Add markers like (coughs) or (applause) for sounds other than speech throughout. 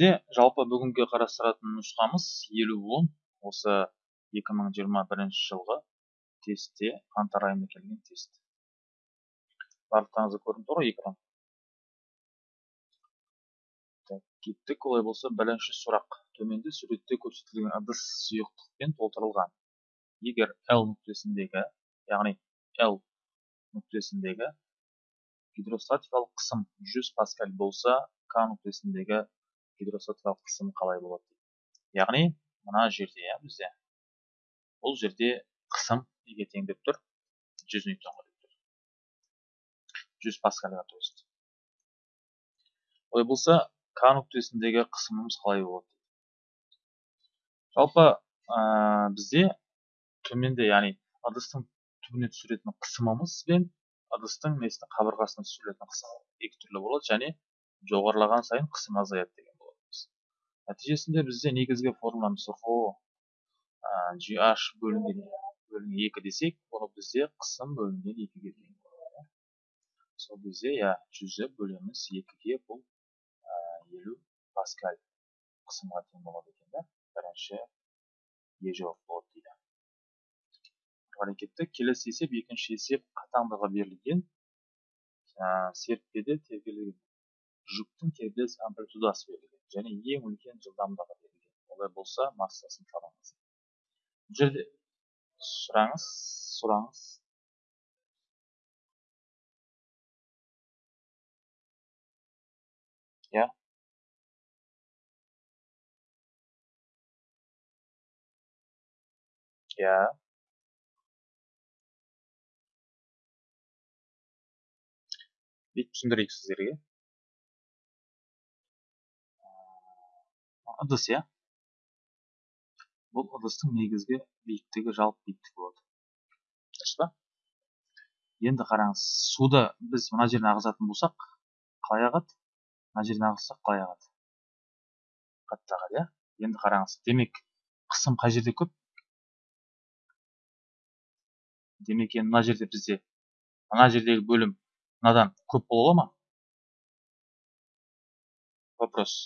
бізде жалпы бүгінгі қарастыратын нұсқамыз елу он. Осы 2021 жылғы тестте қаңтар айында келген тест. Барлықтарыңызға көрініп тұр ғой экран. Так кеттік олай болса бірінші сұрақ. Төменде суретте көрсетілген ыдыс сұйықтықпен толтырылған. Егер l нүктесіндегі яғни l нүктесіндегі гидростатикалық қысым 100 паскаль болса к нүктесіндегі гидростатикалық қысым қалай болады? Яғни мына жерде иә бізде. Бұл жерде қысым неге тең деп тұр 100 ньютонға деп тұр. 100 паскальға то есть олай болса к нүктесіндегі қысымымыз қалай болады? Жалпы ә, бізде төменде яғни ыдыстың түбіне түсіретін қысымымыз бен ыдыстың несіне қабырғасына түсірілетін қысым екі түрлі болады және жоғарылаған сайын қысым азаяды деген нәтижесінде бізде негізгі формуламыз рho gh бөлінген бөлінген екі десек оны бізде қысым бөлінген екіге тең сол кезде иә жүзі бөлеміз екіге бұл елу паскаль қысымға тең болады екен да. Бірінші е жауап болады дейді. Әрекетті келесі есеп екінші есеп қатаңдығы берілген серіппеде тербелген жүктің тербеліс амплитудасы берілген және ең үлкен жылдамдығы берілген. Олай болса массасын табыңыз бұл жерде сұраңыз сұраңыз. Иә иә бүйтіп түсіндірейік сіздерге. Ыдыс иә бұл ыдыстың негізгі биіктігі жалпы биіктігі болады. Дұрыс па? Енді қараңыз суды біз мына жеріне ағызатын болсақ қалай ағады? Мына жеріне ағызсақ қалай ағады? Қатты ағады иә? Енді қараңыз демек қысым қай жерде көп? Демек енді мына жерде бізде мына жердегі бөлім мынадан көп бола ма? Вопрос.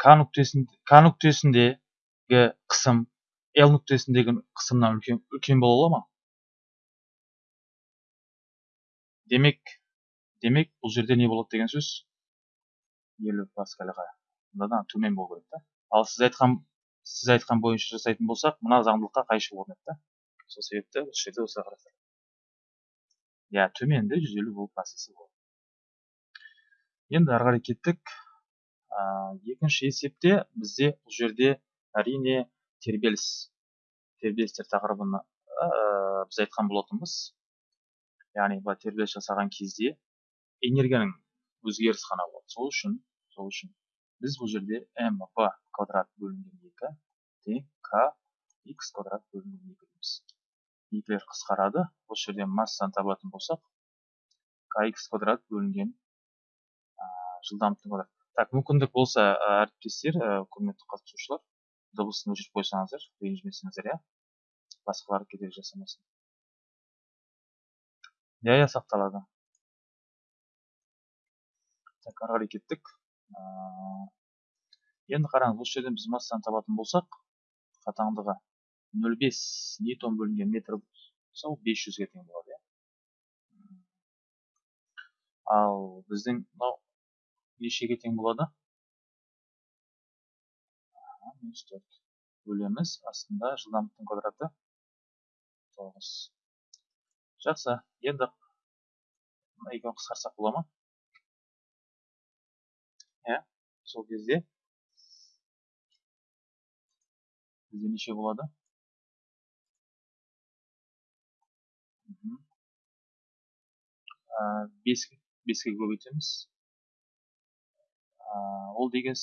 К нүктесіндегі қысым л нүктесіндегі қысымнан үлкен, үлкен бола ма? Демек демек бұл жерде не болады деген сөз? Елу паскальға мынадан төмен болу керек та. Ал сіз айтқан сіз айтқан бойынша жасайтын болсақ мына заңдылыққа қайшы орнайды да. Сол себепті осы жерде осылай иә төменде жүз елу процесі болады. Енді ары қарай кеттік. Екінші есепте бізде бұл жерде әрине тербеліс тербелістер тақырыбын біз айтқан болатынбыз. Яғни былай тербеліс жасаған кезде энергияның өзгеріс қана болады. Сол үшін сол үшін біз бұл жерде мв квадрат бөлінген екі тең к x квадрат бөлінген екі дейміз. Екілер қысқарады. Осы жерден массаны табатын болсақ kx квадрат бөлінген жылдамдықтың квадрат. Так мүмкіндік болса әріптестер құрметті қатысушылар дыбысын өшіріп қойсаңыздар ренжімесеңіздер иә? Басқалар кедергі жасамасын. Иә иә сақталады. Так ары қарай кеттік. Енді қараңыз осы жерден біз массаны табатын болсақ қатаңдығы нөл бес ньютон бөлінген метр болса ол бес жүзге тең болады иә? Ал біздің мынау нешеге тең болады. Минус төрт бөлеміз. Астында жылдамдықтың квадраты тоғыз. Жақсы. Енді мына екеуін қысқартсақ бола ма? Иә сол кезде бізде неше болады? Беске беске көбейтеміз ол деген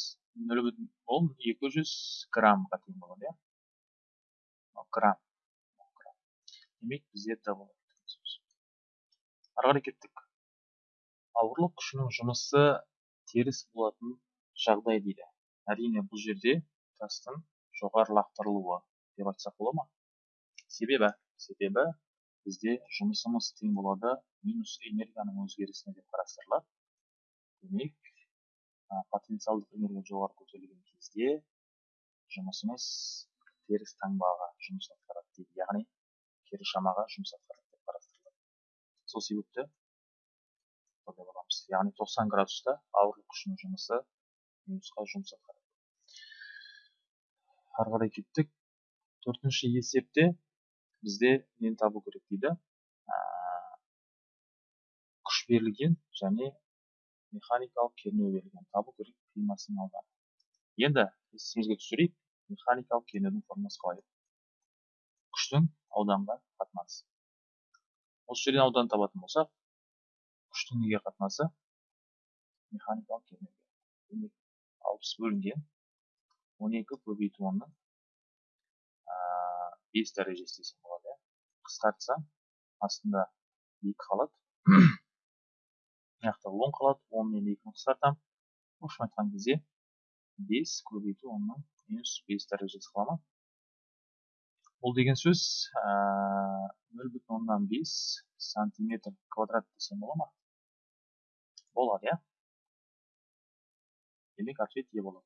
нөл бүтін ол екі жүз граммға тең болады иә грамм демек бізде д болады ары қарай кеттік ауырлық күшінің жұмысы теріс болатын жағдай дейді. Әрине бұл жерде тастың жоғары лақтырылуы деп айтсақ бола ма? Себебі себебі бізде жұмысымыз тең болады минус энергияның өзгерісіне деп қарастырылады. Демек потенциалдық энергия жоғары көтерілген кезде жұмысымыз теріс таңбаға жұмыс атқарады дейді яғни кері шамаға жұмыс атқарады деп қарастырылады. Сол себепті деп яғни 90 градуста ауырлық күшінің жұмысы минусқа жұмыс атқарады ары қарай кеттік. Төртінші есепте бізде нені табу керек дейді? Күш берілген және механикалық кернеу берілген табу керек ауданы енді есімізге түсірейік механикалық кернеудің формуласы қалай күштің ауданға қатынасы осы жерден ауданды табатын болсақ күштің неге қатынасы механикалық кернеуге алпыс бөлінген он екі көбейту онның бес дәрежесі десем болады иә қысқартсам астында екі қалады жақта он қалады он мен екіні қысқартамын общем айтқан кезде бес көбейту оннан минус бес дәрежесі қала ма? Бұл деген сөз нөл бүтін оннан бес сантиметр квадрат десем бола ма? Болады иә. Демек ответ е болады.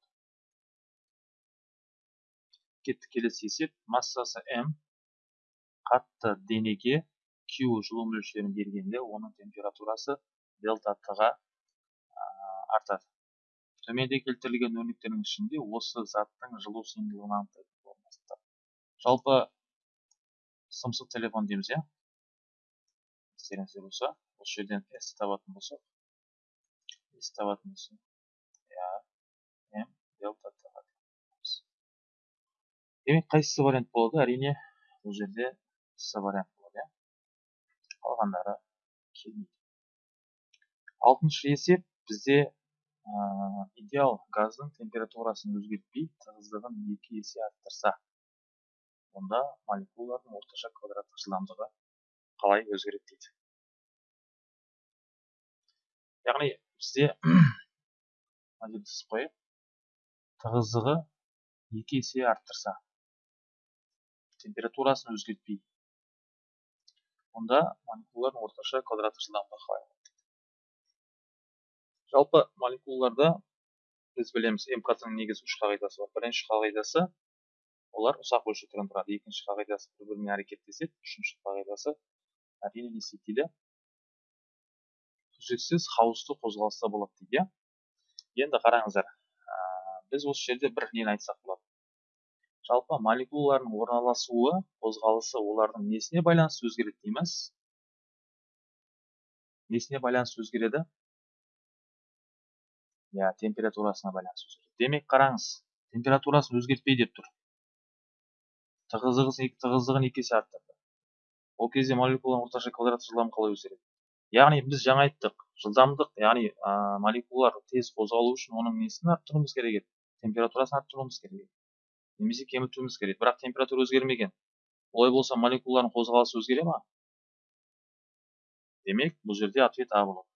Кеттік келесі есеп. Массасы м қатты денеге q жылу мөлшерін бергенде оның температурасы делта т-ға артады. Төменде келтірілген өрнектердің ішінде осы заттың жылу сыйымдылығын анықтайтын жалпы сымсыз телефон дейміз иә? Естеріңізде болса осы жерден s табатын болсақ s табатын болсақ иә м делта т демек қайсысы вариант болады? Әрине бұл жерде с вариант болады иә? Қалғандары келмейді. Алтыншы есеп бізде идеал газдың температурасын өзгертпей тығыздығын екі есе арттырса онда молекулалардың орташа квадраттық жылдамдығы қалай өзгереді дейді. Яғни бізде (clears throat) мына тығыздығы екі есе арттырса температурасын өзгертпей онда молекулалардың орташа квадраттық жылдамдығы қалай жалпы молекулаларда біз білеміз мкт-ның негізгі үш қағидасы бар. Бірінші қағидасы олар ұсақ бөлшектерден тұрады екінші қағидасы бір бірімен әрекеттеседі. Үшінші қағидасы әрине не істейді? Үздіксіз хаосты қозғалыста болады дейді. Иә енді қараңыздар біз осы жерде бір нені айтсақ болады? Жалпы молекулалардың орналасуы қозғалысы олардың несіне байланысты өзгереді дейміз? Несіне байланысты өзгереді? Иә температурасына байланысты демек қараңыз температурасын өзгертпей деп тұр. Тығыздығын тығыздығын екі есе арттырды. Ол кезде молекуланың орташа квадраттық жылдамдығы қалай өзгереді яғни біз жаңа айттық жылдамдық яғни ә, молекулалар тез қозғалу үшін оның несін арттыруымыз керек еді температурасын арттыруымыз керек еді немесе кемітуіміз керек. Бірақ температура өзгермеген. Олай болса молекулалардың қозғалысы өзгере ма? Демек бұл жерде ответ а болады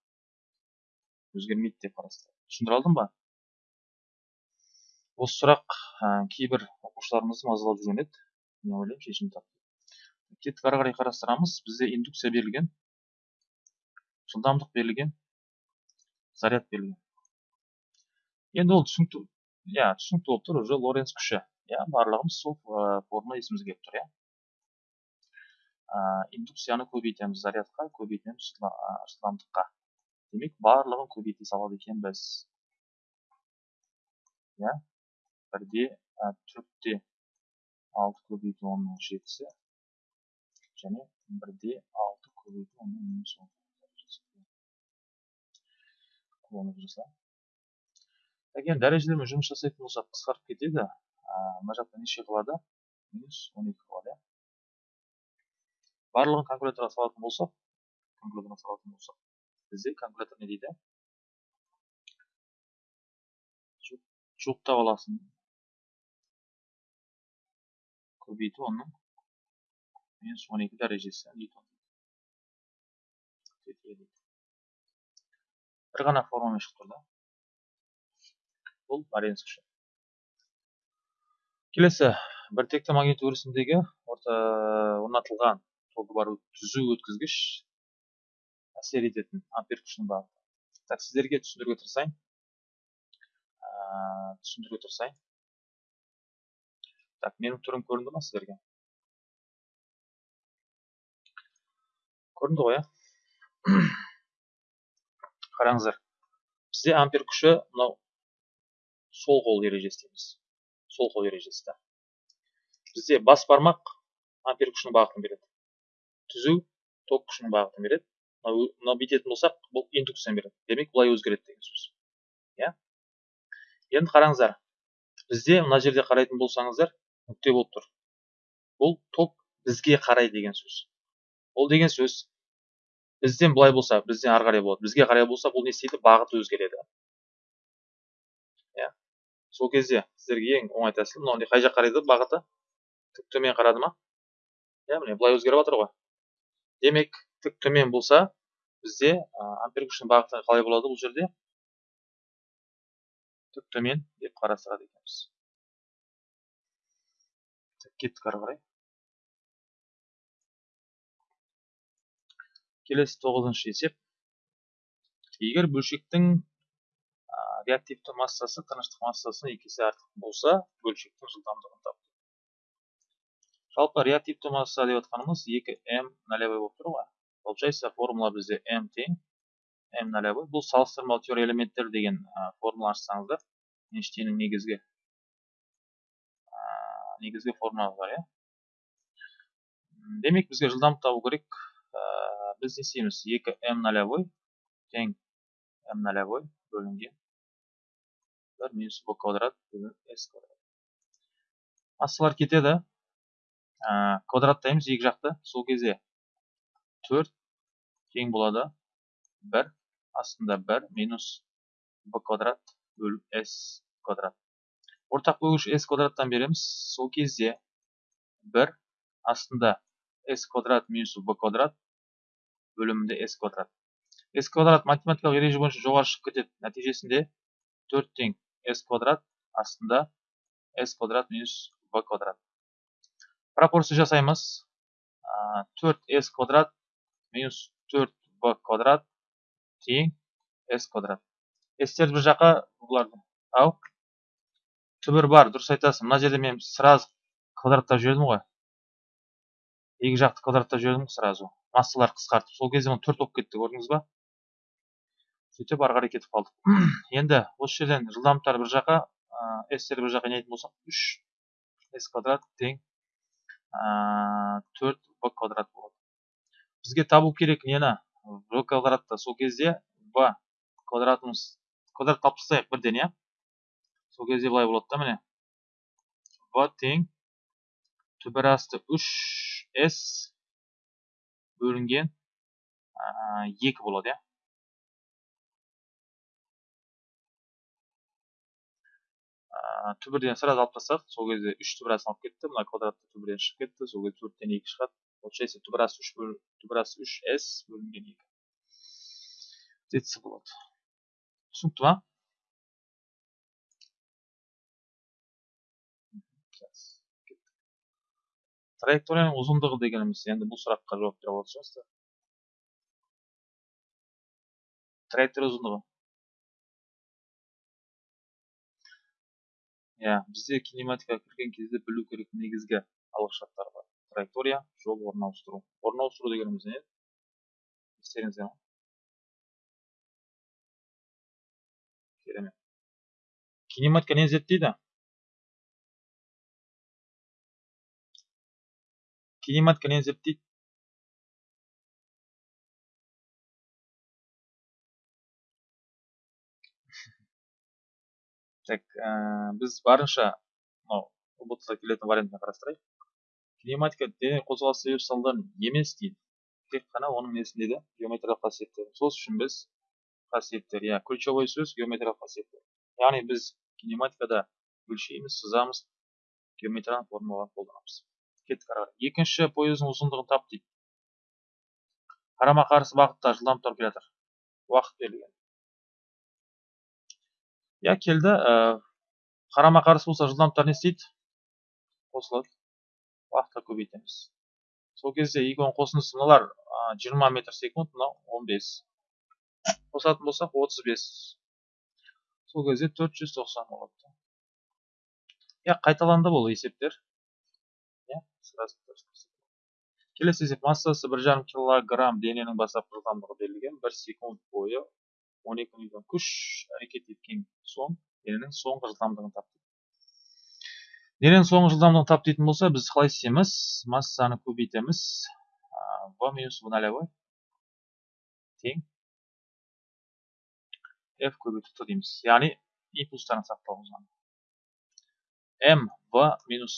өзгермейді деп қарастырады түсіндіре алдым ба? Осы сұрақ ә, кейбір оқушыларымызды мазалап жүрген еді. Мен ойлаймын шешімін тапты кеттік ары қарай қарастырамыз. Бізде индукция берілген жылдамдық берілген заряд берілген. Енді ол түсінікті иә түсінікті болып тұр уже лоренц күші иә барлығымыз сол формула есімізге келіп тұр иә. Индукцияны көбейтеміз зарядқа көбейтеміз жылдамдыққа. Демек барлығын көбейте салады екенбіз иә бірде төртте алты көбейту онның жетісі және бірде алты көбейту онның минус он қолданып жаса енді дәрежелермен жұмыс жасайтын болсақ қысқарып кетеді мына жақта неше қалады минус он екі қалады иә барлығын калькуляторға салатын болсақ калькуляторға салатын болсақ бізде калькулятор не дейді? Жуықтап аласың. Көбейту оның. Минус он екі дәрежесі ньютон бір ғана формамен шығып тұр да. Бұл лоренц күші келесі. Біртекті магнит өрісіндегі орнатылған тогы бар түзу өткізгіш әсер ететін ампер күшінің бағыты так сіздерге түсіндіруге тырысайын. Түсіндіре тұрсайын так менің түрім көрінді ма сіздерге? Көрінді ғой иә (coughs) қараңыздар бізде ампер күші мынау сол қол ережесі дейміз сол қол ережесі да. Бізде бас бармақ ампер күшінің бағытын береді. Түзу ток күшінің бағытын береді. Мынау бүйтетін болсақ бұл индукцияны береді. Демек былай өзгереді деген сөз. Иә? Енді қараңыздар бізде мына жерде қарайтын болсаңыздар нүкте болып тұр. Бұл ток бізге қарай деген сөз. Ол деген сөз бізден былай болса бізден ары қарай болады. Бізге қарай болса бұл не істейді? Бағыты өзгереді. Иә? Сол кезде сіздерге ең оңай тәсіл мынау қай жаққа қарайды? Бағыты? Тік төмен қарады ма иә міне былай өзгеріп жатыр ғой. Демек тік төмен болса бізде ампер күшінің бағыты қалай болады бұл жерде? Тік төмен деп қарастырады екенбіз. Кеттік ары қарай. Келесі тоғызыншы есеп. Егер бөлшектің реактивті массасы тыныштық массасынан екі есе артық болса бөлшектің жылдамдығын тап жалпы реактивті масса деп отқанымыз 2m нолевой болып тұр ғой. Получается формула бізде m тең m нолевой бұл салыстырмалы теория элементтер деген формула ашсаңыздар эйнштейннің негізгі негізгі формуласы бар иә. Демек бізге жылдамдық табу керек біз не істейміз 2m нолевой тең m нолевой бөлінген бір минус b квадрат s квадрат. Массалар кетеді. Квадраттаймыз екі жақты. Сол кезде 4 тең болады. 1 астында 1 минус b квадрат бөліп s квадрат. Ортақ бөлгіш s квадраттан береміз. Сол кезде 1 астында s квадрат минус b квадрат бөлімінде s квадрат. S квадрат математикалық ереже бойынша жоғары шығып кетеді. Нәтижесінде 4 тең s квадрат астында s квадрат минус b квадрат. Пропорция жасаймыз. Төрт с квадрат минус төрт б квадрат тең с квадрат. Стерді бір жаққа бұларды ау түбір бар дұрыс айтасың. Мына жерде мен сразу квадраттап жібердім ғой. Екі жақты квадраттап жібердім сразу. Массалар қысқартып. Сол кезде төрт болып кетті көрдіңіз ба? Сөйтіп ары қарай кетіп қалдық. (clears throat) Енді осы жерден жылдамдықтар бір жаққа стер бір жаққа не болсақ үш с квадрат тең төрт в квадрат болады. Бізге табу керек нені в квадратты сол кезде в квадратымыз квадрат алып тастайық бірден иә? Сол кезде былай болады да міне. В тең түбір асты үш с бөлінген екі болады иә? Түбірден сразу алып тастадық. Сол кезде үш түбірасын алып кетті. Мына квадратты түбірден шығып кетті. Сол кезде төрттен екі шығады. Получается түбірасы үш түбірасы үш с бөлінген екі детсе болады түсінікті ма траекторияның ұзындығы дегеніміз енді бұл сұраққа жауап бере алатын шығарсыздар. Траектория ұзындығы. Иә бізде кинематикаға кірген кезде білу керек негізгі алғышарттар бар. Траектория жол орын ауыстыру орын ауыстыру дегеніміз не естеріңізде керемет кинематика не зерттейді кинематика не зерттейді так біз барынша мынау ұбт келетін вариантын қарастырайық кинематика дене қозғалыс себеп салдарын емес дейді. Тек қана оның несінде де геометриялық қасиеттер. Сол үшін біз қасиеттер иә ключевой сөз геометриялық қасиеттер. Яғни біз кинематикада өлшейміз сызамыз геометриялық формулалар қолданамыз. Кеттік ары қарай. Екінші пойыздың ұзындығын тап дейді. Қарама қарсы бағытта жылдамдықтар келе жатыр уақыт берілген. Иә келді. Қарама қарсы болса жылдамдықтар не істейді? Қосылады. Уақытқа көбейтеміз сол кезде екеуінің қосындысы мыналар? Жиырма метр секунд мынау он бес. Қосатын болсақ отыз бес. Сол кезде 490 болады иә қайталанды бұл есептер. Келесі есеп. Массасы бір жарым килограмм дененің бастапқы жылдамдығы берілген. Бір секунд бойы 12 ньютон күш әрекет еткен соң дененің соңғы жылдамдығын тап дененің соңғы жылдамдығын тап дейтін болса біз қалай істейміз? Массаны көбейтеміз. В минус в нолевой тең. F көбейту т дейміз. Яғни импульстардың сақталуы m в минус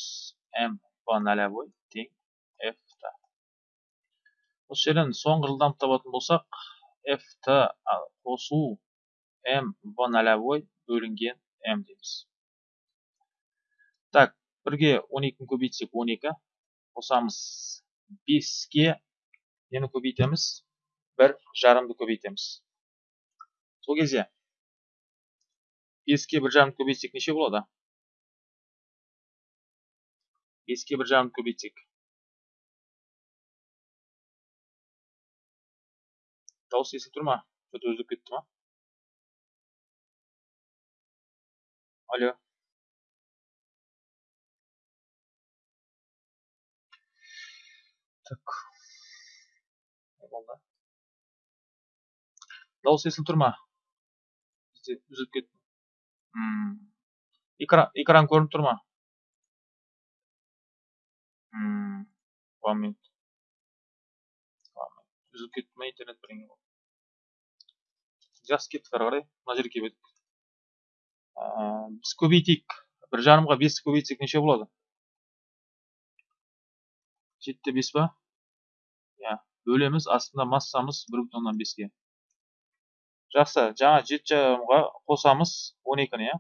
m в нолевой тең. F та. Осы жерден соңғы жылдамдық табатын болсақ f т қосу m в нолевой бөлінген m дейміз. Так бірге 12-ні көбейтсек 12 қосамыз. 5-ке нені көбейтеміз? Бір жарымды көбейтеміз. Сол кезде 5-ке бір жарымды көбейтсек неше болады? 5-ке бір жарымды көбейтсек. Дауыс естіліп тұр ма? Үзіліп кетті ма? Алло. Так болды дауыс естіліп тұр ма бізде үзіліп кетті экран экран көрініп тұр ма one minute. Үзіліп кетті ма интернет бірдеңе болды жақсы кеттік ары қарай мына жерге келіп едік біз көбейтейік бір жарымға бесті көбейтсек неше болады жетіде бес па иә бөлеміз астында массамыз бір бүтін оннан беске жақсы жаңа жеті жарымға қосамыз он екіні иә?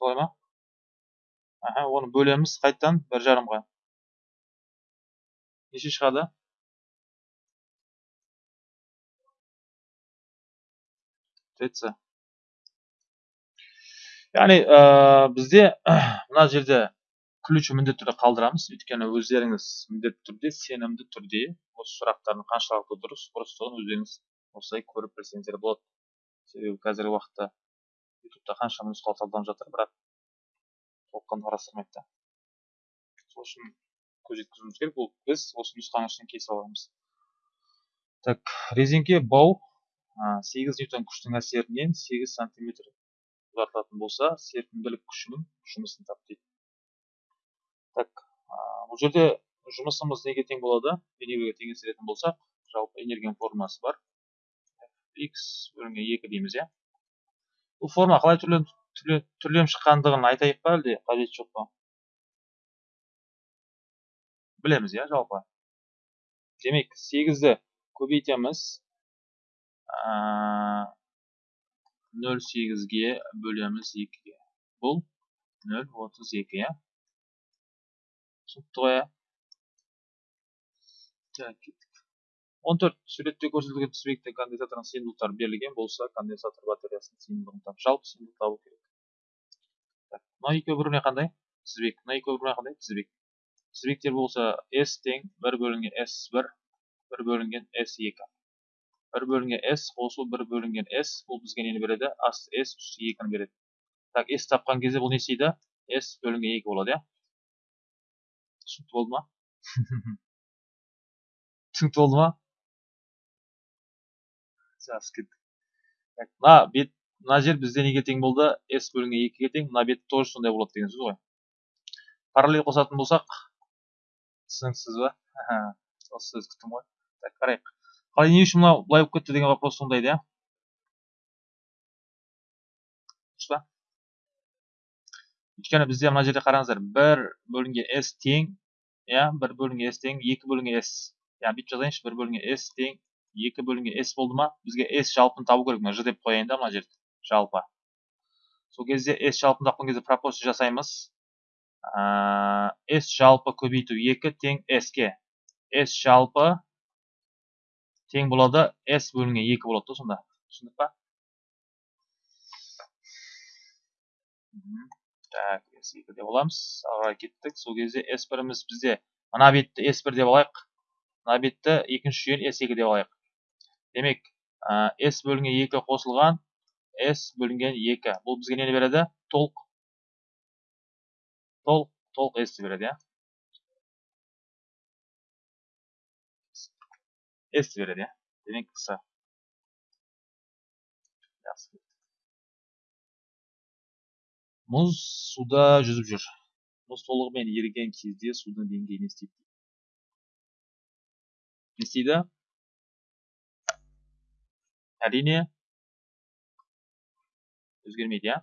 Солай ма? Аха оны бөлеміз қайтадан бір жарымға. Неше шығады? Тц яғни ә, бізде (clears throat) мына жерде ключ міндетті түрде қалдырамыз. Өйткені өздеріңіз міндетті түрде сенімді түрде осы сұрақтардың қаншалықты дұрыс бұрыстығын өздеріңіз осылай көріп білсеңіздер болады. Себебі қазіргі уақытта ютубта қаншама нұсқау талданып жатыр бірақ толыққанды қарастырмайды да. Сол үшін көз жеткізуіміз керек. Бұл біз осы нұсқаның ішінен кесіп аламыз. Так резеңке бау сегіз ньютон күштің әсерінен сегіз сантиметр ұзартылатын болса серпімділік күшінің жұмысын тап дейді. Так бұл жерде жұмысымыз неге тең болады? Энергияға теңестіретін болсақ жалпы энергияның формуласы бар. X бөлінген екі дейміз иә. Бұл форма қалай түрленіп шыққандығын айтайық па әлде? Қажеті жоқ па? Білеміз иә жалпы. Демек сегізді көбейтеміз. Нөл сегізге бөлеміз екіге. Бұл нөл отыз екі иә. Так кеттік он төрт суретте көрсетілген тізбекте конденсатордың сыйымдылықтары берілген болса конденсатор батареясының сыйымдылығын тап жалпы сыйымдылықты табу керек так мына екеуі бір біріне қандай тізбек мына екеуі бір біріне қандай тізбек тізбектер болса s тең бір бөлінген s бір бір бөлінген s екі бір бөлінген s қосу бір бөлінген s бұл бізге нені береді асты s үсті екіні береді так s тапқан кезде бұл не істейді s бөлінген екі болады иә түсінікті болды ма? (laughs) түсінікті болды ма? Жақсы кеттік. Мына бет мына жер бізде неге тең болды? S бөлінген екіге тең. Мына бет тоже сондай болады деген сөз ғой. Параллель қосатын болсақ түсініксіз ба? (laughs) Осы сөз күттім ғой. Так қарайық. Қалай не үшін мынау былай болып кетті деген вопрос туындайды иә дұрыс па өйткені бізде мына жерде қараңыздар бір бөлінген s тең иә бір бөлінген s тең екі бөлінген s. Яғни бүйтіп жазайыншы бір бөлінген s тең екі бөлінген s болды ма бізге s жалпыны табу керек мына ж деп қояйын да мына жерде жалпы сол кезде s жалпыны тапқан кезде пропорция жасаймыз s жалпы көбейту екі тең s ке s жалпы тең болады s бөлінген екі болады да сонда түсіндік па так s екі деп аламыз. Ары кеттік. Сол кезде s біріміз бізде. Мына бетті s бір деп алайық. Мына бетті екінші жүйені s екі деп алайық. Демек s бөлінген екі қосылған s бөлінген екі. Бұл бізге нені береді? Толық. Толық толық s береді иә. S береді иә. Демек қысқа мұз суда жүзіп жүр. Мұз толығымен еріген кезде судың деңгейі не істейді не істейді? Әрине өзгермейді иә?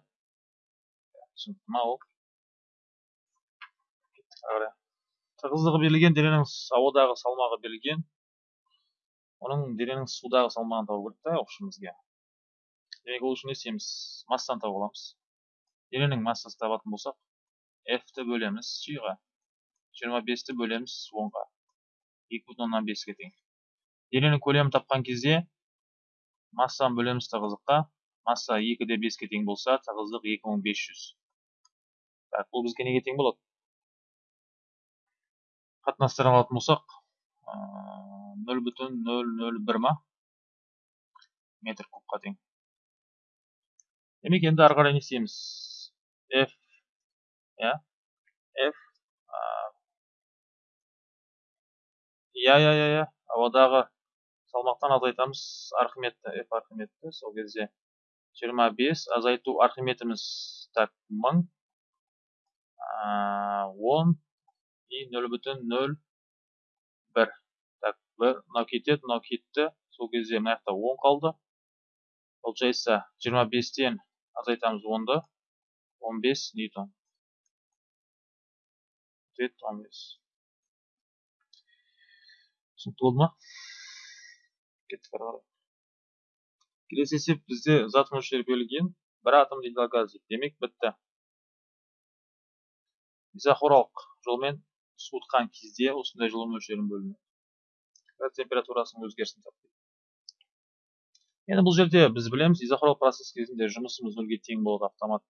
түсінікті ма ол? Тығыздығы берілген дененің ауадағы салмағы берілген. Оның дененің судағы салмағын табу керек та бізге демек ол үшін не істейміз? Массаны тауып аламыз. Дененің массасын табатын болсақ f ті бөлеміз жиырма бесті бөлеміз онға екі бүтін оннан беске тең дененің көлемін тапқан кезде массаны бөлеміз тығыздыққа масса 2-де 5-ке тең болса тығыздық 2500 так бұл бізге неге тең болады қатынастарын алатын болсақ нөл бүтін нөл нөл бір ма метр кубқа тең демек енді ары қарай не f иә f иә иә иә иә ауадағы салмақтан азайтамыз. Архимедті f архимедті сол кезде жиырма бес азайту архиметіміз так мың. Он и нөл бүтін нөл бір. Так бір мынау кетеді мынау кетті сол кезде мына жақта он қалды. Получается жиырма бестен азайтамыз онды. Он бес ньютон ответ он бес түсінікті болды ма кеттік ары қарай келесі есеп бізде зат мөлшері берілген бір атом газ демек бітті изохоралық жолмен суытқан кезде осындай жылу мөлшерін бөлінеді температурасының өзгерісін тапты енді бұл жерде біз білеміз изохоралық процесс кезінде жұмысымыз нөлге тең болады автомат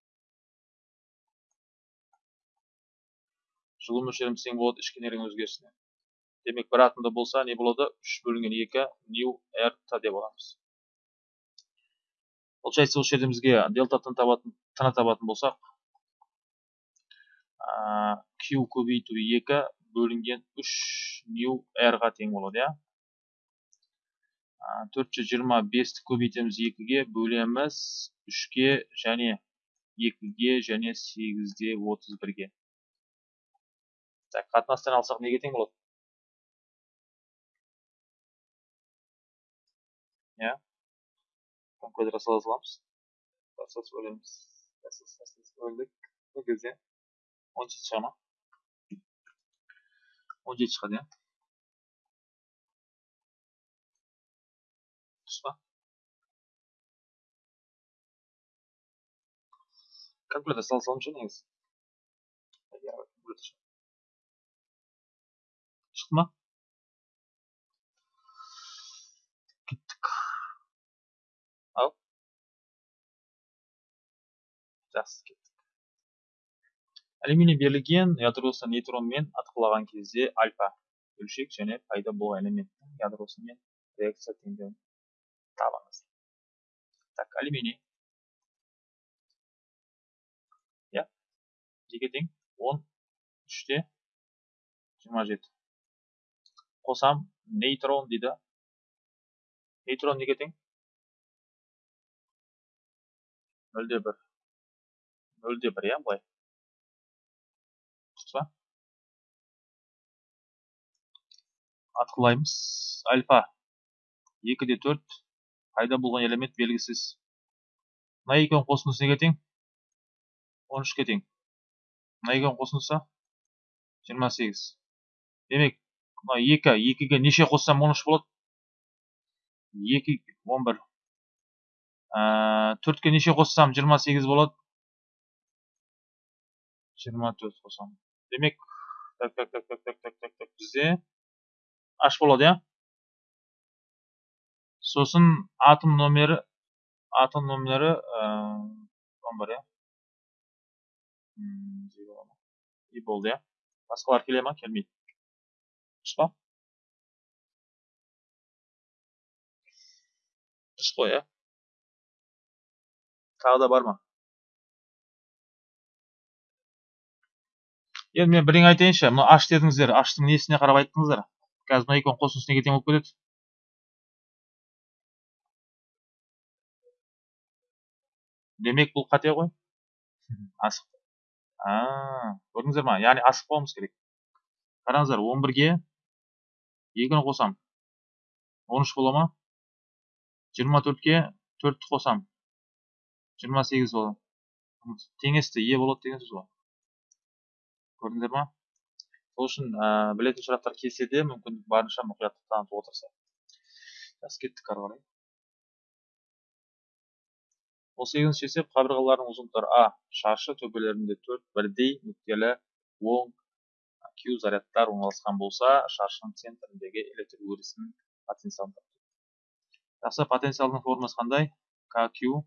жылу мөлшеріміз тең болады ішкі энергияның өзгерісіне. Демек бір атомда болса не болады? Үш бөлінген екі нью т деп аламыз. Получается осы жерде бізге делта тны табатын тны табатын болсақ q көбейту екі бөлінген үш нью ға тең болады иә? Төрт жүз жиырма бесті көбейтеміз екіге бөлеміз үшке және екіге және сегізде отыз бірге. Так қатынастан алсақ неге тең болады иә сала саламыз процесс бөлеміз бөлдік бұл кезде он жеті шыға ма он жеті шығады иә дұрыс па сала саламыз ше негізі шықты ма жақсы кеттік алюминий берілген ядросы нейтронмен атқылаған кезде альфа бөлшек және пайда болған элементтің ядросымен реакция теңдеуін табыңыз так алюминий иә неге тең он үште жиырма жеті қосам нейтрон дейді. Нейтрон неге тең? Нөлде бір. Нөлде бір иә былай. Дұрыс па? Атқылаймыз. Альфа. Екіде төрт. Пайда болған элемент белгісіз. Мына екеуінің қосындысы неге тең? Он үшке тең. Мына екеуінің қосындысы жиырма сегіз. Демек мына екі екіге неше қоссам он үш болады. Екі он бір. Төртке неше қоссам жиырма сегіз болады. Жиырма төрт қосамын демек так так так так так так так так бізде аш болады иә? Сосын атом номері атом номері он бар иә? И болды иә? Басқалар келе ма? Келмейді. Па дұрыс қой иә тағы да бар ма енді мен бірдеңе айтайыншы мына аш дедіңіздер. Аштың несіне қарап айттыңыздар? Қазір мына екеуінің қосындысы неге тең болып кетеді демек бұл қате ғой. (laughs) Асық. А көрдіңіздер ма? Яғни асықпауымыз керек. Қараңыздар он бірге екіні қосам. Он үш бола ма? Жиырма төртке төртті қосам. Жиырма сегіз болады теңесті е болады деген сөз ғой. Көрдіңдер ма? Сол үшін білетін сұрақтар келсе де мүмкін барынша мұқияттық танытып отырсақ жақсы кеттік ары қарай. Он сегізінші есеп қабырғалардың ұзындықтары а шаршы төбелерінде төрт бірдей нүктелі оң q зарядтар орналасқан болса шаршының центріндегі электр өрісінің потенциалын жақсы потенциалдың формуласы қандай? kq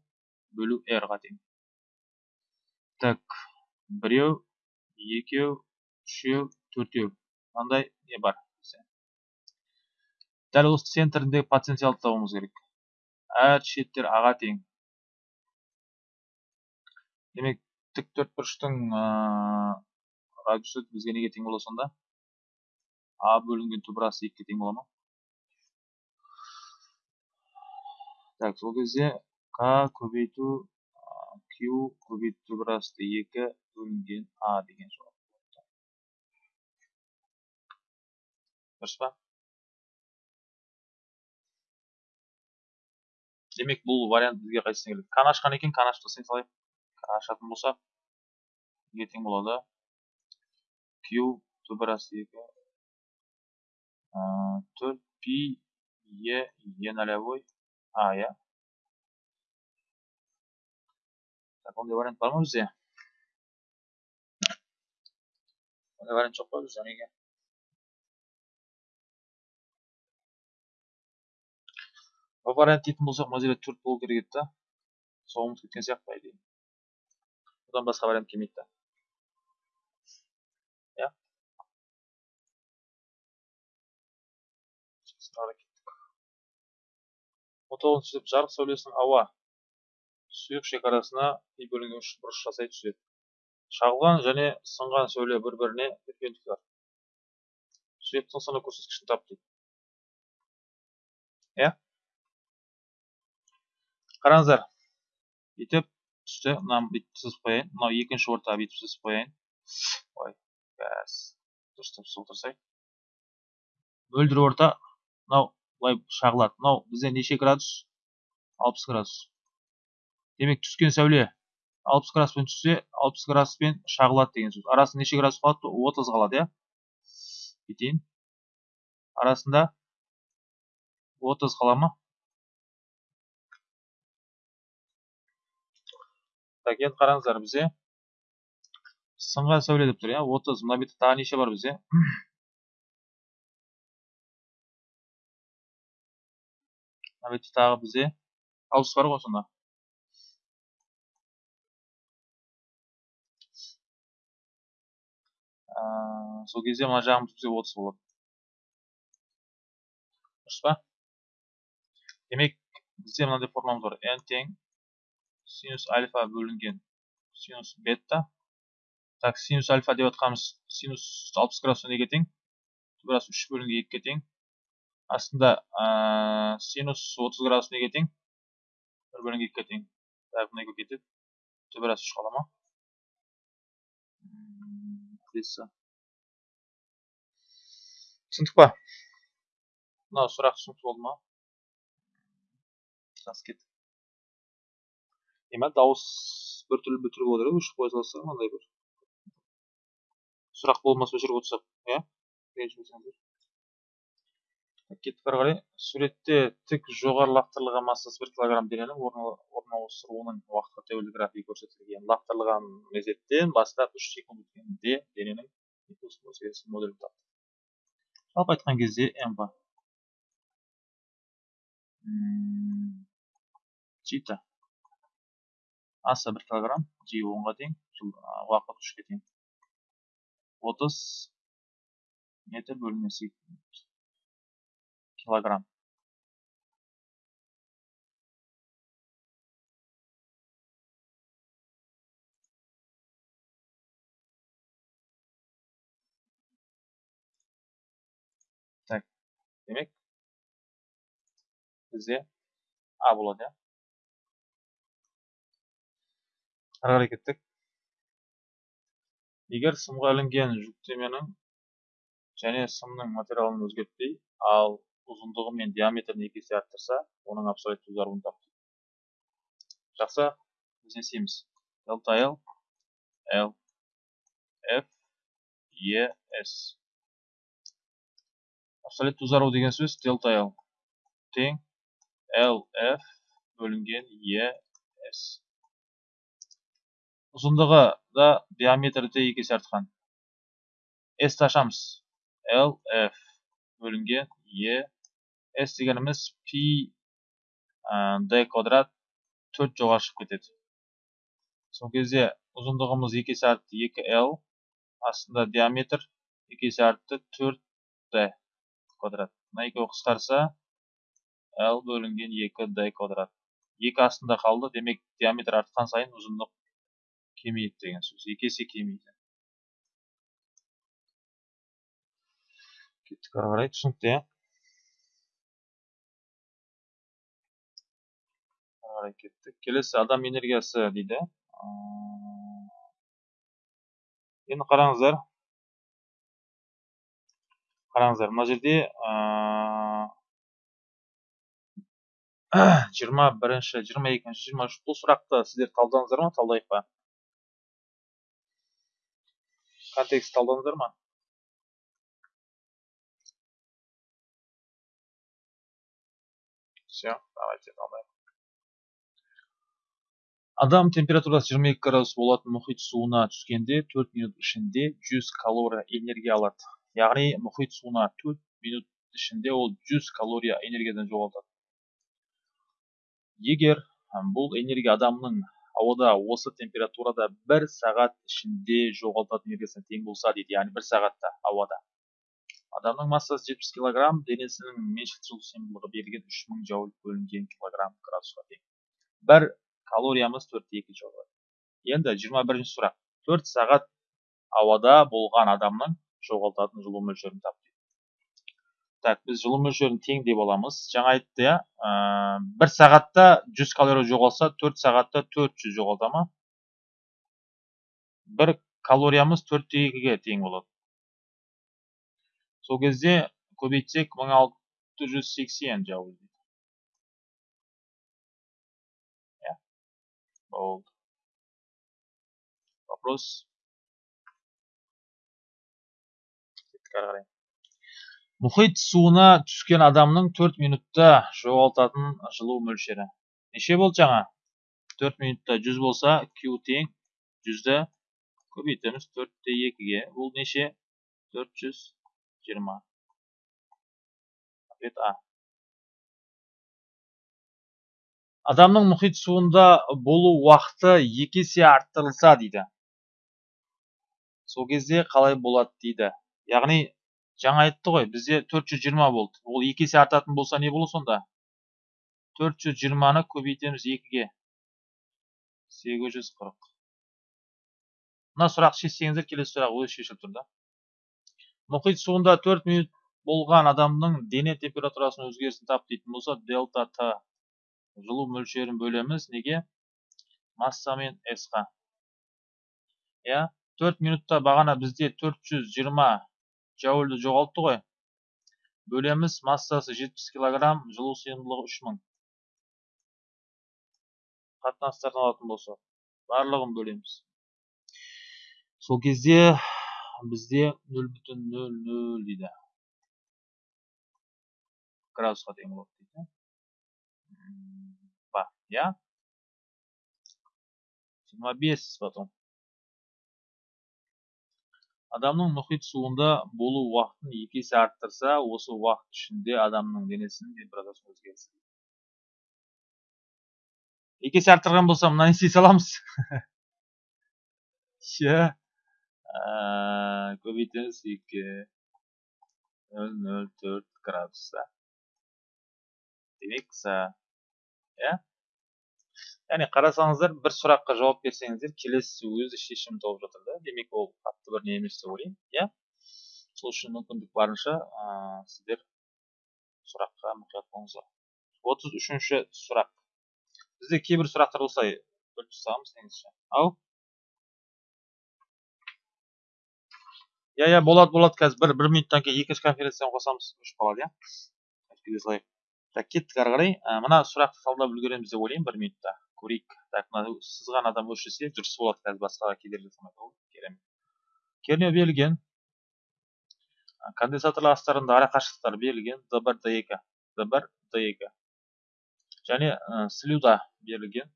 бөлу r ға тең. Так біреу екеу үшеу төртеу. Мынандай не бар? Дәл осы центріндегі потенциалды табуымыз керек. Әр шеттер аға тең. Демек тік төртбұрыштың радиусы бізге неге тең болады сонда а бөлінген түбірасы екіге тең бола ма так сол кезде к көбейту q көбейту түбірасты екі бөлінген а деген жауап дұрыс па демек бұл вариант бізге қайсысына келеді каны ашқан екен каны ашып тастай салайық ашатын болсақ неге тең болады q түбірасты екі төрт пи е е нолевой а ондай вариант бар ма бізде ондай вариант жоқ па бізде неге вариант дейтін болсақ жерде төрт болу керек еді да ұмытып кеткен сияқты идее одан басқа вариант келмейді да иә он тоғызыншы есеп жарық сәулесінің ауа. Сұйық шекарасына и бөлінген үш бұрыш жасай түседі. Шағылған және сынған сәуле бір біріне перпендикуляр сұйықтың сыны көрсеткішін тап дейді. Иә? Қараңыздар бүйтіп түсті мынаны бүйтіп сызып қояйын. Мынау екінші ортаға бүйтіп сызып қояйын. Ой бәс. Дұрыстап сызып отырсай мөлдір орта мынау былай шағылады мынау бізде неше градус? Алпыс градус. Демек түскен сәуле алпыс градуспен түссе алпыс градуспен шағылады деген сөз. Арасында неше градус қалады? Отыз қалады иә? Бүйтейін арасында отыз қала ма? Так енді қараңыздар бізде сынған сәуле деп тұр иә? Отыз. Мына бетте тағы неше бар бізде? Бетте тағы бізде алпыс бар ғой сонда сол кезде мына жағымыз бізде отыз болады дұрыс па демек бізде мынандай формуламыз бар n тең синус альфа бөлінген синус бета так синус альфа деп жатқанымыз синус алпыс градус неге тең тура үш бөлінген екіге тең астында синус отыз градус неге тең бір бөлінген екіге тең так мына екеуі кетеді түбірасы үш қала ма түсіндік па мынау сұрақ түсінікті болды ма жақсы кеттік Ема дауыс біртүрлі бітіріп отыр өшіріп қоя салсақ мынандай бір сұрақ болмаса өшіріп отырсақ иә кеттік ары қарай суретте тік жоғары лақтырылған массасы бір килограмм дененің орналастыруының уақытқа тәуелді графигі көрсетілген лақтырылған мезеттен бастап үш секунд өткенде дененің моделін тапты жалпы айтқан кезде м чита. Асы бір килограмм жи онға тең уақыт үшке тең. Отыз метр бөлінген секунд килограмм. Так демек. Бізде а болады иә? Ары қарай егер сымға әлінген жүктеменің және сымның материалын өзгертпей ал ұзындығы мен диаметрін екі есе арттырса оның абсолютті ұзаруын тап жақсы біз не істейміз delta l l f e s. Абсолютті ұзару деген сөз delta l тең l f бөлінген e s. Ұзындығы да диаметрі де екі есе артқан. S ашамыз l f бөлінген e s дегеніміз пи d квадрат төрт жоғары шығып кетеді сол кезде ұзындығымыз екі есе артты екі l астында диаметр екі есе артты төрт d квадрат мына екеуі қысқарса l бөлінген екі d квадрат екі астында қалды демек диаметр артқан сайын ұзындық кемейеді деген сөз екі есе кемейді кеттік ары түсінікті кеттік келесі адам энергиясы дейді енді қараңыздар қараңыздар мына жерде жиырма бірінші жиырма екінші жиырма үш бұл сұрақты сіздер талдадыңыздар ма талдайық па контекст талдадыңыздар ма все давайте талдайық адам температурасы 22 градус болатын мұхит суына түскенде 4 минут ішінде 100 калория энергия алады. Яғни мұхит суына 4 минут ішінде ол 100 калория энергиядан жоғалтады. Егер бұл энергия адамның ауада осы температурада бір сағат ішінде жоғалтатын энергиясына тең болса дейді яғни бір сағатта ауада. Адамның массасы 70 килограмм денесінің меншікті жылу сыйымдылығы берілген 3000 джоуль бөлінген килограмм градусқа тең. Бір калориямыз төртте екі жоғары енді жиырма бірінші сұрақ. Төрт сағат ауада болған адамның жоғалтатын жылу мөлшерін тап так біз жылу мөлшерін тең деп аламыз. Жаңа айтты иә бір сағатта жүз калория жоғалса төрт сағатта төрт жүз жоғалта ма? Бір калориямыз төртте екіге тең болады. Сол кезде көбейтсек мың алты жүз сексен жауыз болды вопрос мұхит суына түскен адамның төрт минутта жоғалтатын жылу мөлшері. Неше болды жаңа? Төрт минутта жүз болса q тең жүзді көбейтеміз. Төртте екіге. Бұл неше? Төрт жүз жиырма. Ответ а. Адамның мұхит суында болу уақыты екі есе арттырылса дейді. Сол кезде қалай болады дейді. Яғни жаңа айтты ғой бізде 420 болды. Ол екі есе артатын болса не болады сонда? 420-ны көбейтеміз екіге. 840 мына сұрақ шешсеңіздер келесі сұрақ өзі шешіліп тұр да. Мұхит суында 4 минут болған адамның дене температурасының өзгерісін тап дейтін болса дельта т жылу мөлшерін бөлеміз. Неге? Масса мен с ға иә? Төрт минутта бағана бізде 420 жаульді жоғалтты ғой. Бөлеміз массасы 70 килограмм жылу сыйымдылығы 3000 қатынастардан алатын болсақ барлығын бөлеміз. Сол кезде бізде 0,00 дейді. Градусқа тең болады. Дейді Я? 25 потом. Адамның мұхит суында болу уақытын екі есе арттырса, осы уақыт ішінде адамның денесінің температурасы өзгереді. Екі есе арттырған болса, мынаны істей саламыз. (laughs) Ше. Көбейтеміз 2 004 градуста. Демек, иә яғни қарасаңыздар бір сұраққа жауап берсеңіздер келесі өзі шешім тауып жатыр да демек ол қатты бір не емес деп ойлаймын иә сол үшін мүмкіндік барынша ә, сіздер сұраққа мұқият болыңыздар отыз үшінші сұрақ бізде кейбір сұрақтар осылай бөліп тастағанбыз негізі ау иә иә болады болады қазір бір бір минуттан кейін екінші конференцияны қосамыз өшіп қалады иә так кеттік ары қарай мына сұрақты талдап үлгереміз деп ойлаймын бір минутта көрейік так мына сызған адам өшірсе дұрыс болады қазір басқаға кедергі жасамайды керемет кернеу берілген конденсаторлар астарында ара қашықтықтар берілген д бір д екі д бір д екі және ә, слюда берілген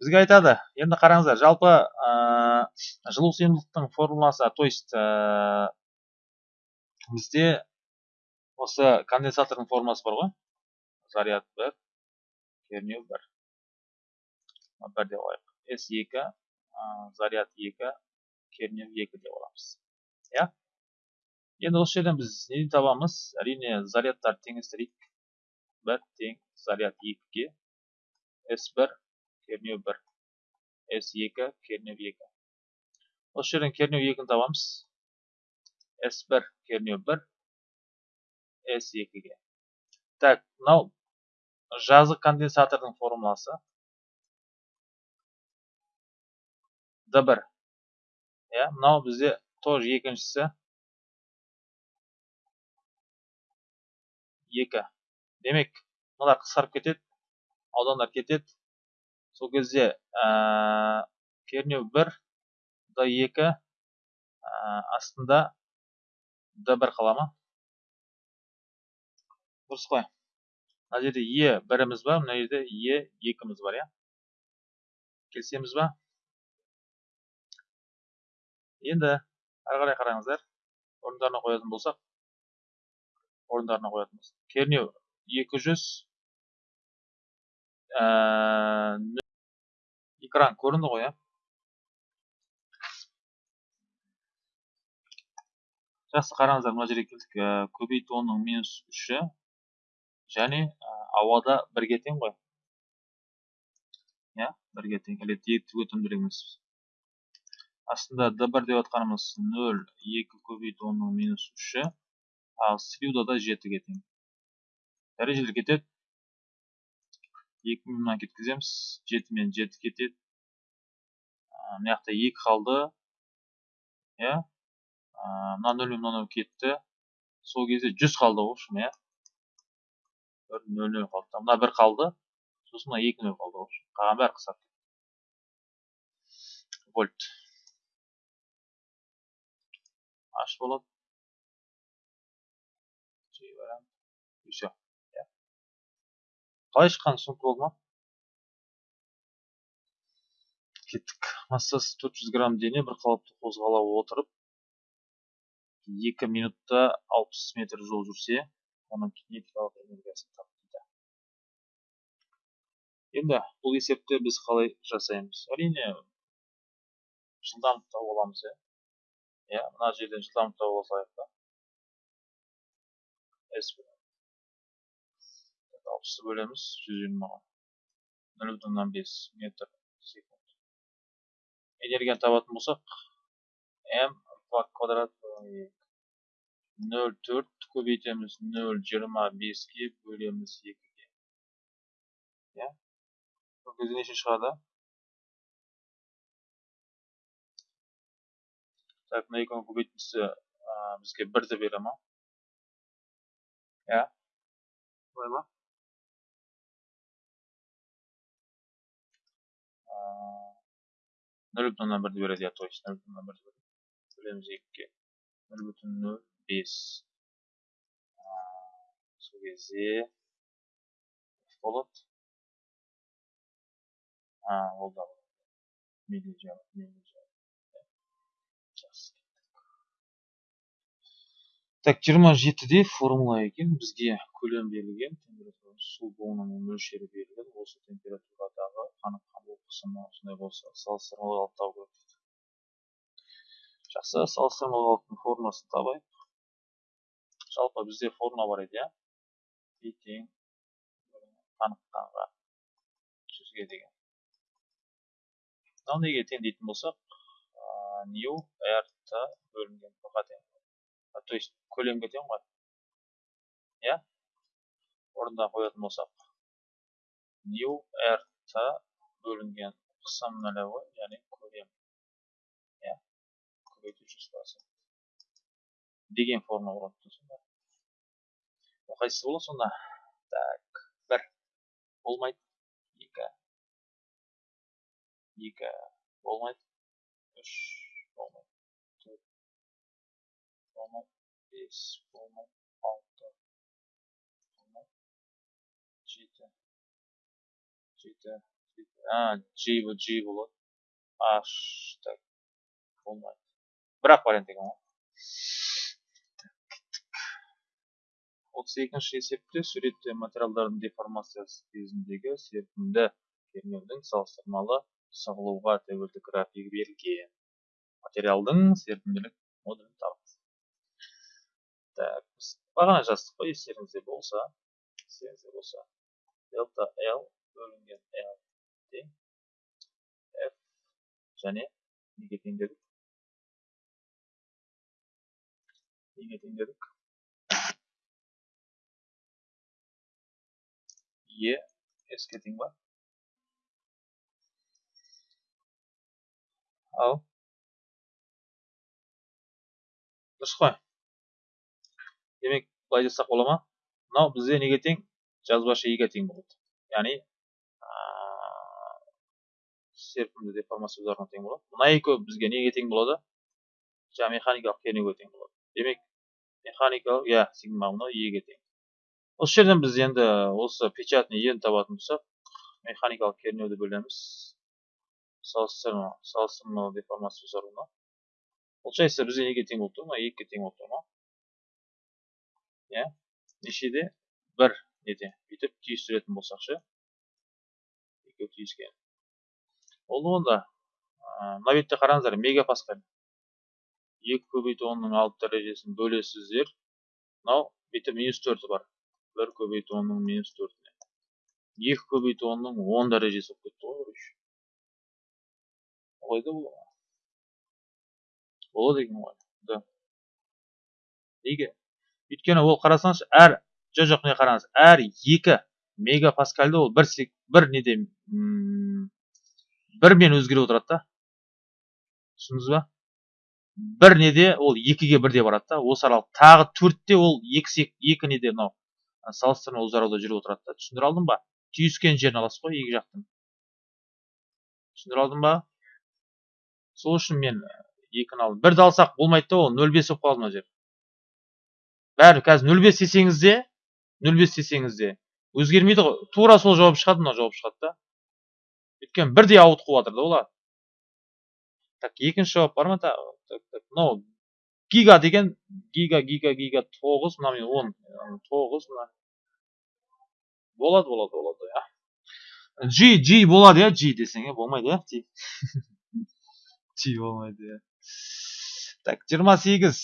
бізге айтады енді қараңыздар жалпы ә, жылу сыйымдылықтың формуласы то есть ә, бізде осы конденсатордың формуласы бар ғой заряд бір кернеу бір бір деп алайық с екі заряд екі кернеу екі деп аламыз иә енді осы жерден біз нені табамыз әрине зарядтар теңестірейік бір тең заряд екіге с бір кернеу бір с екі кернеу екі осы жерден кернеу екіні табамыз с бір кернеу бір с екіге так мынау жазық конденсатордың формуласы д бір. Иә мынау бізде тоже екіншісі. Екі. Демек мыналар қысқарып кетеді аудандар кетеді. Сол кезде ә, кернеу бір д екі ә, астында д бір қала ма? Дұрыс қой. Мына жерде е біріміз бар мына жерде е екіміз бар иә. Келісеміз ба? Енді ары қарай қараңыздар орындарына қоятын болсақ орындарына қоятын болсақ кернеу 200 ә, экран көрінді ғой иә жақсы қараңыздар мына жерге келдік ә, көбейту минус үші және ауада бірге тең ғой иә бірге тең электр өтімділік астында d1 деп атқанымыз 0 2 көбейту 10-ның минус 3-і ал слюдада 7-ге тең дәрежелер кетеді 2 мыңнан кеткіземіз 7 мен 7 кетеді мына жақта 2 қалды иә мына 0 мен мынау кетті сол кезде 100 қалды ғой общем иә 0 0 қалды мына 1 қалды сосын мына 2 0 қалды ғой қалған бәрі қысқарды вольт аш болады все қалай шыққаны түсінікті болды ма кеттік массасы 400 грамм дене бір қалыпты қозғала отырып екі минутта 60 метр жол жүрсе оның кинетикалық энергиясын тап дейді енді бұл есепті біз қалай жасаймыз? Әрине жылдамдықта боламыз иә иә мына жерден жылдамдықта болсайық та. С алпысты бөлеміз жүз жиырмаға нөл бүтін оннан бес метр секунд. Энергияны табатын болсақ м квадрат нөл төрт көбейтеміз нөл жиырма беске бөлеміз екіге. Иә? Сол кезде неше шығады? Так мына екеуінің көбейтіндісі бізге бірді бере ма иә солай ма нөл бүтін оннан бірді береді иә то есть нөл бүтін оннан бірді береді бөлеміз екіге нөл бүтін нөл бес сол кезде болады а ол да болады так жиырма жетіде формула екен бізге көлем берілген су буының мөлшері берілген осы температурадағы қаныққан бу қысымы осындай болса салыстырмалы қалып табу керек. Жақсы салыстырмалы қалыптың формуласын табайық. Жалпы бізде формула бар еді иә? И тең қаныққанға жүзге деген. Мынау неге тең дейтін болсақ нью р т бөлінген. Ға тең то есть көлемге тең ғой иә орнына қоятын болсақ r та бөлінген қысым нөлевой яғни көлем иә көбейту жүз деген форма болады сонда қайсысы болады сонда так бір болмайды екі екі болмайды үш бес болмайды алты болмайды жеті жеті а g g болады h так болмайды бір ақ вариант екен ғой отыз екінші есепте суретте материалдардың деформациясы кезіндегі серпімді кернеудің салыстырмалы сығылуға тәуелді графигі берілген материалдың серпімділік модулін табыңыз так біз бағана жаздық қой естеріңізде болса естеріңізде болса дельта l бөлінген l тең f және неге тең дедік неге тең дедік е s-ке тең ба ал. Дұрыс қой демек былай жазсақ бола ма мынау бізде неге тең жазбаша еге тең болады яғни серпімді деформация ұзарына тең болады мына екеуі бізге неге тең болады жаңағы механикалық кернеуге тең болады демек механикалық иә сигма мынау еге тең осы жерден біз енді осы печатный ені табатын болсақ механикалық кернеуді бөлеміз салыстырма салыстырмалы деформация ұзаруына получается бізге неге тең болып тұр ма екіге тең болып тұр ма иә? нешеде? бір неде. бүйтіп түйістіретін болсақ ше? екеуі түйіскен. Болды онда мына бетте қараңыздар мегапаскаль. екі көбейту онның алты дәрежесін бөлесіздер. Мынау бүйтіп минус төрті бар. бір көбейту онның минус төртіне. екі көбейту онның он дәрежесі болып кетті ғой короче олай да болады болады екен ғой. Да. Неге? Өйткені ол қарасаңызшы әр жоқ міне қараңыз әр екі мегапаскальды ол бір бір неде бірмен өзгеріп отырады да. Түсіндіңіз ба? Бір неде ол екіге бірде барады да. Осы аралық тағы төртте ол екі екі неде мынау салыстырма ұзаруда жүріп отырады да. Түсіндіре алдым ба? Түйіскен жерін аласыз ғой екі жақтың. Түсіндіре алдым ба? Сол үшін мен екіні алдым. Бірді алсақ болмайды да ол нөл бес болып қалды мына жер бәрі қазір нөл бес десеңіз де нөл бес десеңіз де өзгермейді ғой. Тура сол жауап шығады мына жауап шығады да. Өйткені бірдей ауытқып жатыр да олар. Так екінші жауап бар ма? Мынау гига деген гига гига гига тоғыз мына мен он тоғыз мына. Болады болады болады иә. G g болады иә. G десең иә болмайды иә жей (laughs) болмайды иә. Так жиырма сегіз.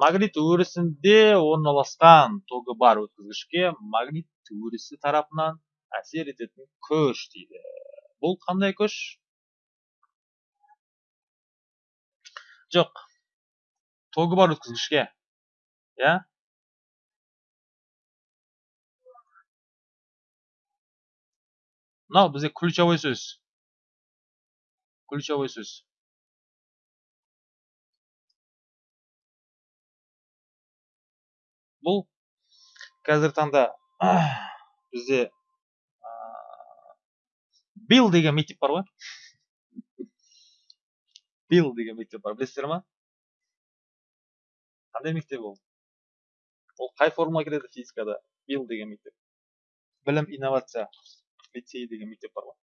Магнит өрісінде орналасқан тогы бар өткізгішке магнит өрісі тарапынан әсер ететін күш дейді. Бұл қандай күш? Жоқ. Тогы бар өткізгішке иә? Мынау бізде ключевой сөз. Ключевой сөз. Бұл қазіргі таңда бізде билл деген мектеп бар ғой. Билл деген мектеп бар білесіздер ма? Қандай мектеп ол? Ол қай формула кіреді физикада? Билл деген мектеп. Білім инновация лицей деген мектеп бар ғой.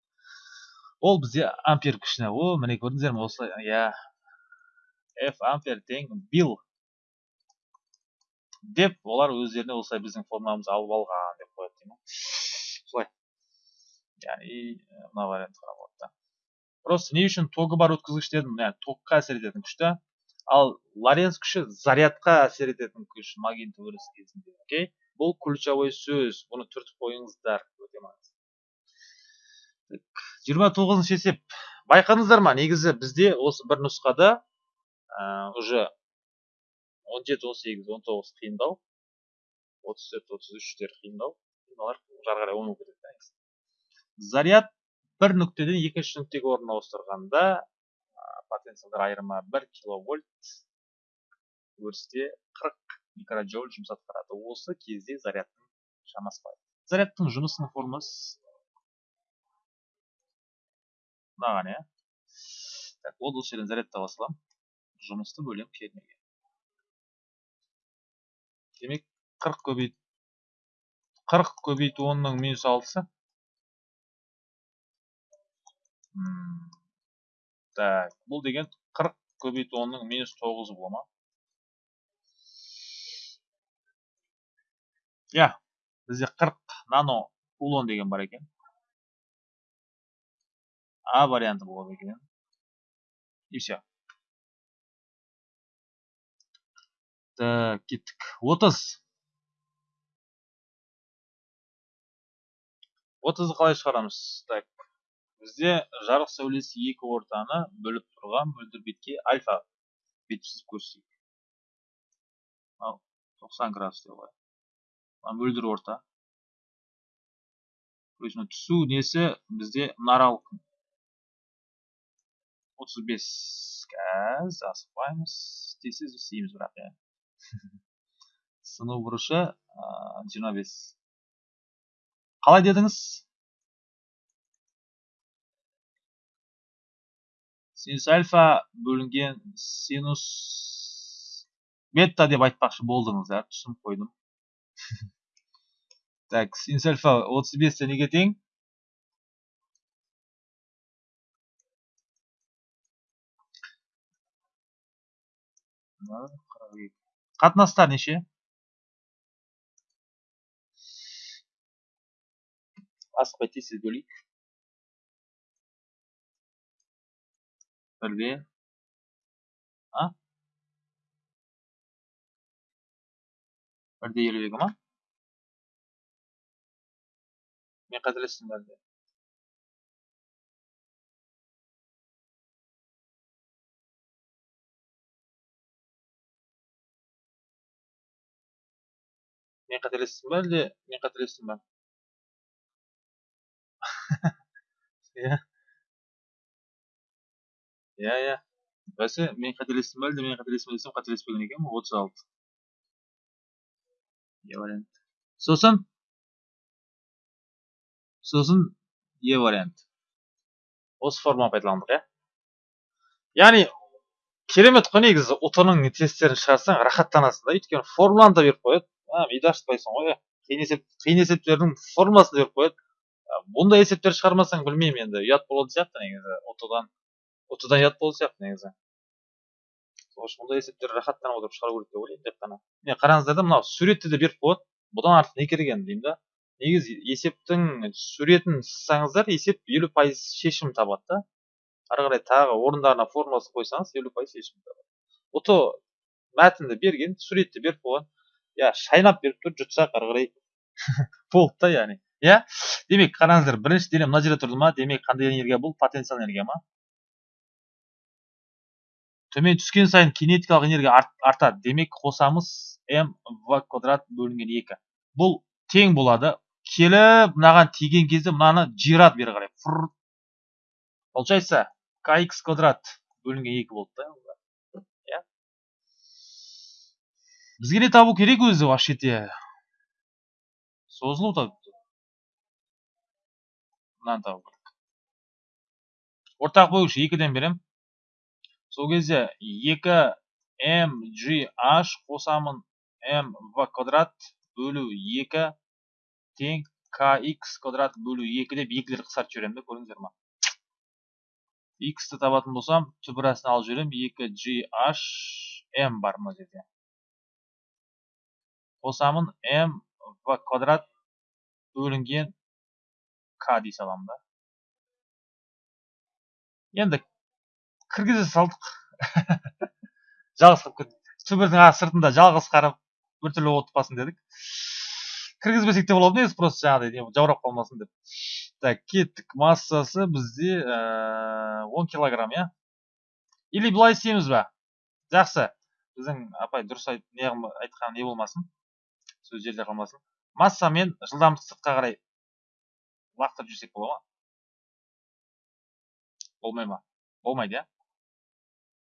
Ол бізде ампер күшіне. О міне көрдіңіздер ме осылай? Иә. F ампер тең билл деп олар өздеріне осылай біздің формамызды алып алған деп қояды деймін солай. Яғни мына вариантты қарап болады да. Просто не үшін тогы бар өткізгіш дедім яғни токқа әсер ететін күш та ал лоренц күші зарядқа әсер ететін күш магнит өріс кезінде окей? Бұл ключевой сөз бұны түртіп қойыңыздар өте маңызды. Жиырма тоғызыншы есеп. Байқадыңыздар ма? Негізі бізде осы бір нұсқада ә, уже он жеті он сегіз он тоғыз қиындау отыз төрт отыз үштер қиындау мыналар жары қарай оң болып кетеді заряд бір нүктеден екінші нүктеге орын ауыстырғанда потенциалдар айырымы бір киловольт өрісте қырық микроджоуль жұмыс атқарады осы кезде зарядтың шамасы бар зарядтың жұмысының формуласы мынаған иә так вот осы жерден зарядтай саламын жұмысты бөлемін кернеге демек қырық көбейт қырық көбейту онның минус алтысы так бұл деген қырық көбейту онның минус тоғызы бола ма? Иә бізде қырық нано кулон деген бар екен. А варианты болады екен. И все так кеттік отыз отызды қалай шығарамыз? Так бізде жарық сәулесі екі ортаны бөліп тұрған мөлдір бетке альфа. Бет түзіп көрсетейік ал тоқсан градус деп қояйық мөлдір орта. Есть түсу несі бізде мұнаралық отыз бес қазір асықпаймыз. Тез істейміз бірақ иә. (laughs) сыну бұрышы жиырма бес. Қалай дедіңіз? Синус альфа бөлінген синус бета деп айтпақшы болдыңыздар түсініп қойдым. (laughs) Так синус альфа отыз бесте неге тең? Қатынастар неше? Асықпай тез тез бөлейік бірде а? Бірде елу екі ма мен қателестім әлде мен (laughs) қателестім ба әлде мен қателестім ба иә иә иә бәсе мен қателестім ба әлде мен қателестім десем қателеспеген екенмін отыз алты е вариант сосын сосын е вариант осы форманы пайдаландық иә яғни керемет қой негізі ұтының тесттерін шығарсаң рахаттанасың да. Өйткені формуланы да беріп қояды. Миды ашытпайсың ғой қиын есеп қиын есептердің формуласын беріп қояды бұндай есептер шығармасаң білмеймін енді. Ұят болатын сияқты негізі. Ұтыдан ұтыдан ұят болатын сияқты негізі. Сол үшін бұндай есептерді рахаттанып отырып шығару керек деп ойлаймын тек қана. Міне қараңыздар да мынау суретті де беріп қояды. Бұдан артық не керек енді деймін да. Негізі есептің суретін сызсаңыздар есеп елу пайыз шешім табады да. Ары қарай тағы орындарына формуласын қойсаңыз елу пайыз шешім табады. Ұты мәтінді берген суретті беріп қойған иә шайнап беріп тұр жұтсақ ары қарай болды да яғни иә демек қараңыздар бірінші денем мына жерде тұрды ма демек қандай энергия бұл потенциал энергия ма төмен түскен сайын кинетикалық энергия артады демек қосамыз м в квадрат бөлінген екі бұл тең болады келіп мынаған тиген кезде мынаны жиырады бері қарай получается kx квадрат бөлінген екі болды да бізге не табу керек өзі вообще-те созылу табу. Мынаны табу керек. Ортақ бөлгіш екіден берем. Сол кезде екі м g h қосамын. М в квадрат бөлу екі тең kx квадрат бөлу екі деп екілер қысқартып жіберемін да көрдіңіздер ма? X ті табатын болсам түбірәсін алып жіберемін. Екі g h м бар мына жерде. Қосамын м в квадрат бөлінген к дей саламын да енді кіргізе салдық жалғыз қылып кеттік. Түбірдің сыртында жалғыз қарап біртүрлі қалсын дедік. Кіргізбесек те болады негізі просто жаңағыдай жаурап қалмасын деп. Так кеттік. Массасы бізде он килограмм иә? Или былай істейміз ба? Жақсы. Біздің апай дұрыс айт не не болмасын. Сөз жерде қалмасын. Масса мен жылдамдық сыртқа қарай лақтырып жіберсек бола ма? Болмай ма? Болмайды иә?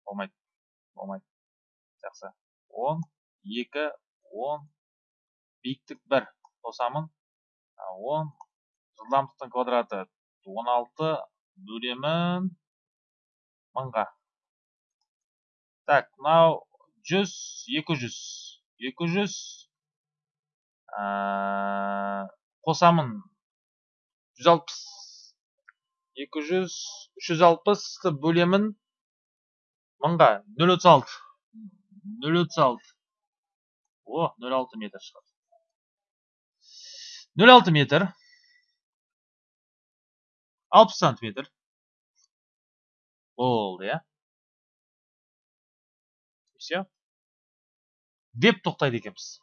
Болмайды болмайды. Жақсы. Он екі он. Биіктік бір. Қосамын он. Жылдамдықтың квадраты он алты. Бөлемін мыңға. Так мынау жүз екі жүз. Екі жүз. Қосамын. екі жүз үш жүз алпысты бөлемін. Мыңға нөл отыз алты. нөл отыз алты. О нөл алты метр шығады нөл алты метр. алпыс сантиметр. Болды иә. Все. Деп тоқтайды екенбіз.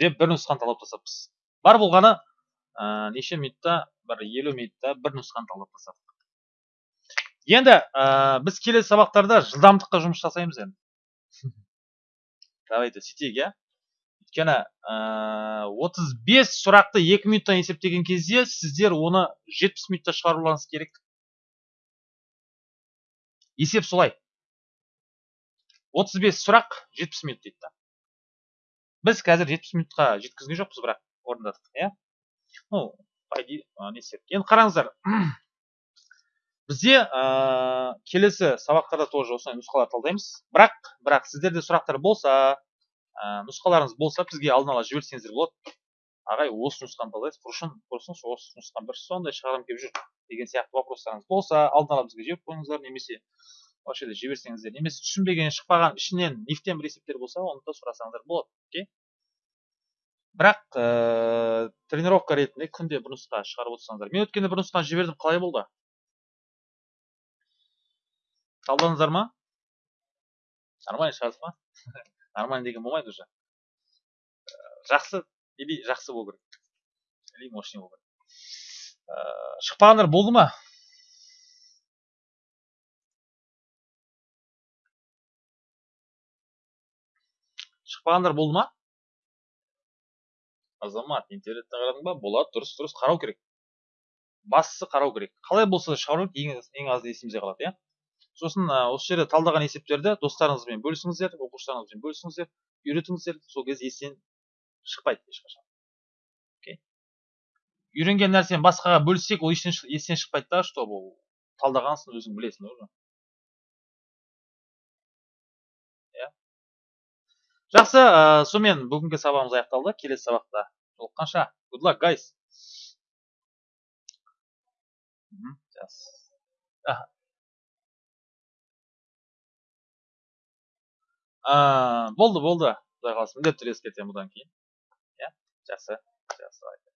Деп бір нұсқаны талап тастаппыз бар болғаны ә, неше минутта бір елу минутта бір нұсқаны талап тастадық енді ә, біз келесі сабақтарда жылдамдыққа жұмыс жасаймыз енді. (laughs) Давайте сөйтейік иә? Өйткені отыз бес сұрақты екі минуттан есептеген кезде сіздер оны жетпіс минутта шығаруларыңыз керек. Есеп солай. 35 сұрақ 70 минут дейді біз қазір 70 минутқа жеткізген жоқпыз бірақ орындадық иә? Ну не істедік енді қараңыздар (clears throat) бізде ә, келесі сабақтарда тоже осындай нұсқалар талдаймыз. Бірақ бірақ сіздерде сұрақтар болса ә, нұсқаларыңыз болса бізге алдын ала жіберсеңіздер болады. Ағай осы нұсқаны талдайсыз құрысыңызшы осы нұсқаны бір сондай шығарғым келіп жүр деген сияқты вопростарыңыз болса алдын ала бізге жіберіп қойыңыздар немесе осы жерде жіберсеңіздер немесе түсінбеген шықпаған ішінен нефтен бір есептер болса оны да сұрасаңыздар болады. Окей? Бірақ ә, тренировка ретінде күнде бір нұсқа шығарып отырсаңыздар. Мен өткенде бір нұсқаны жібердім. Қалай болды? Талдадыңыздар ма? Нормально шығардық па? (laughs) Нормально деген болмайды уже. Жақсы. Или жақсы болу керек. Или мощный болу керек. Ә, шықпағандар болды ма? Шықпағандар болды ма азамат интернеттен қарадың ба? Болады дұрыс дұрыс қарау керек. Бастысы қарау керек. Қалай болса да шығару ең, ең аз есімізде қалады иә? Сосын осы жерде талдаған есептерді достарыңызбен бөлісіңіздер оқушыларыңызбен бөлісіңіздер үйретіңіздер. Сол кезде естен шықпайды ешқашан. Окей. Үйренген нәрсені басқаға бөліссек ол естен шықпайды да что ол талдағансың өзің білесің уже? Жақсы ә, сонымен бүгінгі сабағымыз аяқталды. Келесі сабақта жолыққанша good luck guys. Болды болды. Құдай қаласа міндетті түрде ескертемін бұдан кейін. Иә жақсы жақсы.